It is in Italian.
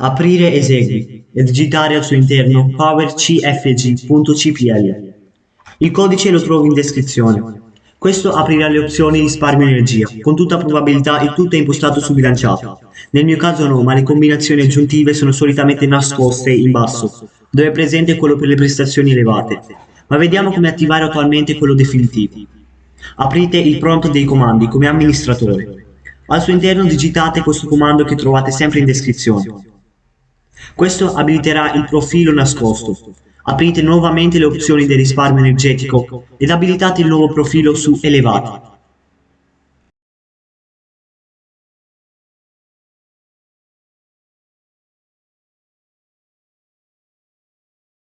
Aprire esegui e digitare al suo interno powercfg.cpl. Il codice lo trovi in descrizione. Questo aprirà le opzioni risparmio energia, con tutta probabilità il tutto è impostato su bilanciato. Nel mio caso no, ma le combinazioni aggiuntive sono solitamente nascoste in basso, dove è presente quello per le prestazioni elevate. Ma vediamo come attivare attualmente quello definitivo. Aprite il prompt dei comandi come amministratore. Al suo interno digitate questo comando che trovate sempre in descrizione. Questo abiliterà il profilo nascosto. Aprite nuovamente le opzioni del risparmio energetico ed abilitate il nuovo profilo su Elevati.